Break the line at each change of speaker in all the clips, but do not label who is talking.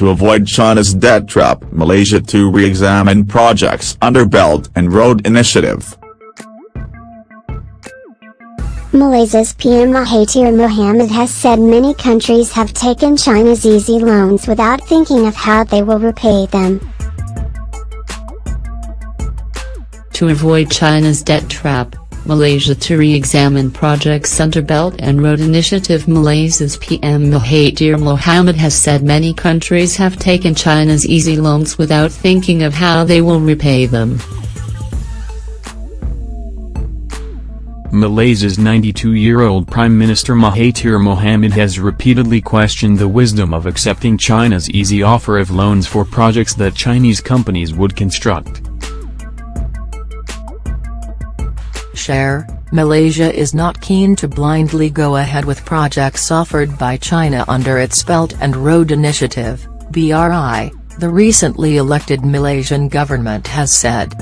To avoid China's debt trap, Malaysia to re-examine projects under Belt and Road Initiative.
Malaysia's PM Mahathir Mohamad has said many countries have taken China's easy loans without thinking of how they will repay them.
To avoid China's debt trap, Malaysia to re-examine projects under Belt and Road Initiative Malaysia's PM Mahathir Mohamad has said many countries have taken China's easy loans without thinking of how they will repay them.
Malaysia's 92-year-old Prime Minister Mahathir Mohamad has repeatedly questioned the wisdom of accepting China's easy offer of loans for projects that Chinese companies would construct.
Share, Malaysia is not keen to blindly go ahead with projects offered by China under its Belt and Road Initiative, BRI, the recently elected Malaysian government has said.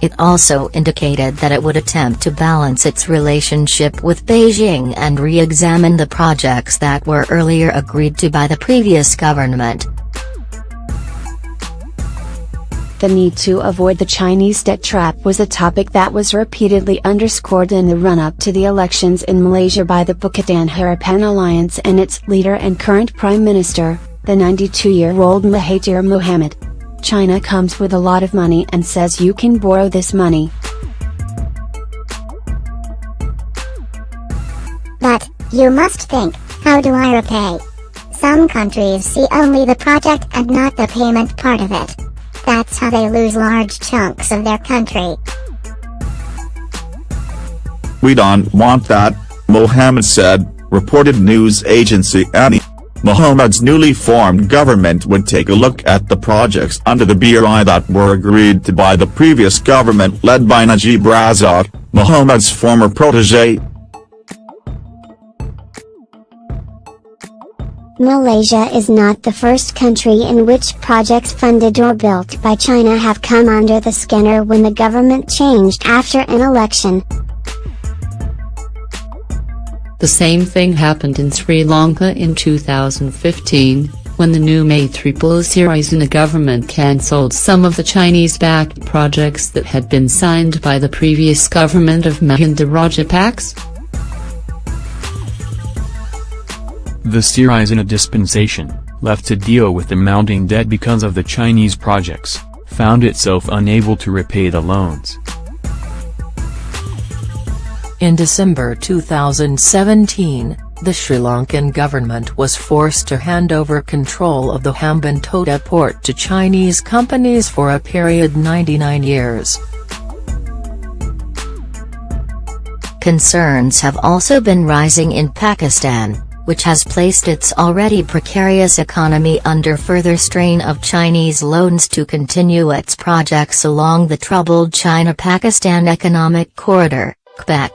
It also indicated that it would attempt to balance its relationship with Beijing and re-examine the projects that were earlier agreed to by the previous government.
The need to avoid the Chinese debt trap was a topic that was repeatedly underscored in the run-up to the elections in Malaysia by the Pakatan Harapan Alliance and its leader and current Prime Minister, the 92-year-old Mahathir Mohamad. China comes with a lot of money and says you can borrow this money.
But, you must think, how do I repay? Some countries see only the project and not the payment part of it. That's how they lose large chunks of their country.
We don't want that, Mohamad said, reported news agency ANI. Mohamad's newly formed government would take a look at the projects under the BRI that were agreed to by the previous government led by Najib Razak, Mohamad's former protege.
Malaysia is not the first country in which projects funded or built by China have come under the scanner when the government changed after an election.
The same thing happened in Sri Lanka in 2015, when the new Maithripala Sirisena government cancelled some of the Chinese-backed projects that had been signed by the previous government of Mahinda Rajapaksa.
The Sirisena dispensation, left to deal with the mounting debt because of the Chinese projects, found itself unable to repay the loans.
In December 2017, the Sri Lankan government was forced to hand over control of the Hambantota port to Chinese companies for a period 99 years.
Concerns have also been rising in Pakistan, which has placed its already precarious economy under further strain of Chinese loans to continue its projects along the troubled China-Pakistan Economic Corridor, CPEC.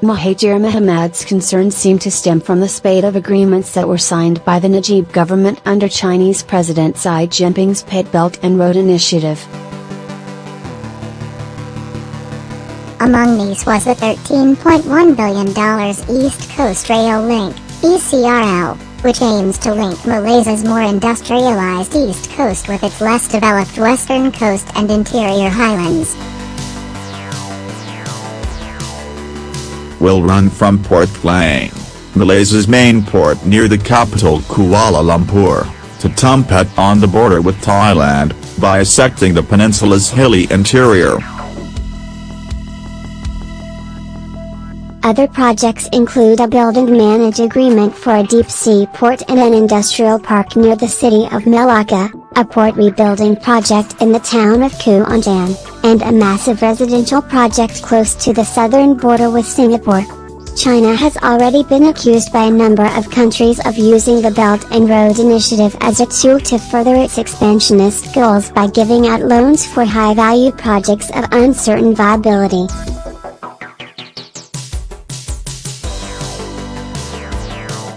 Mahathir Mohamad's concerns seem to stem from the spate of agreements that were signed by the Najib government under Chinese President Xi Jinping's Pate Belt and Road Initiative.
Among these was the $13.1 billion East Coast Rail Link, ECRL, which aims to link Malaysia's more industrialized east coast with its less developed western coast and interior highlands.
will run from Port Klang, Malaysia's main port near the capital Kuala Lumpur, to Tumpat on the border with Thailand, bisecting the peninsula's hilly interior.
Other projects include a build and manage agreement for a deep sea port and an industrial park near the city of Melaka, a port rebuilding project in the town of Kuantan, and a massive residential project close to the southern border with Singapore. China has already been accused by a number of countries of using the Belt and Road Initiative as a tool to further its expansionist goals by giving out loans for high-value projects of uncertain viability.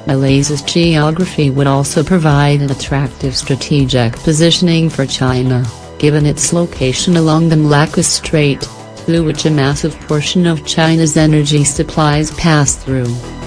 Malaysia's geography would also provide an attractive strategic positioning for China, given its location along the Malacca Strait, through which a massive portion of China's energy supplies pass through.